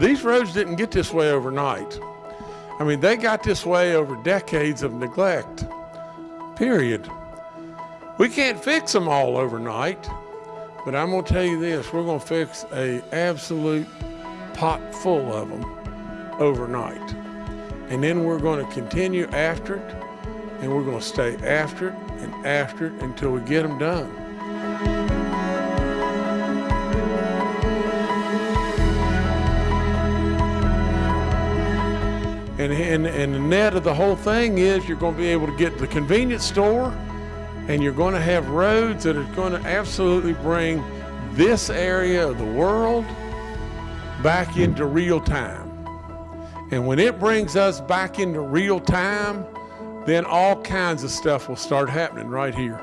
these roads didn't get this way overnight. I mean, they got this way over decades of neglect, period. We can't fix them all overnight, but I'm gonna tell you this, we're gonna fix a absolute pot full of them overnight. And then we're gonna continue after it, and we're gonna stay after it and after it until we get them done. And, and, and the net of the whole thing is you're going to be able to get to the convenience store and you're going to have roads that are going to absolutely bring this area of the world back into real time. And when it brings us back into real time, then all kinds of stuff will start happening right here.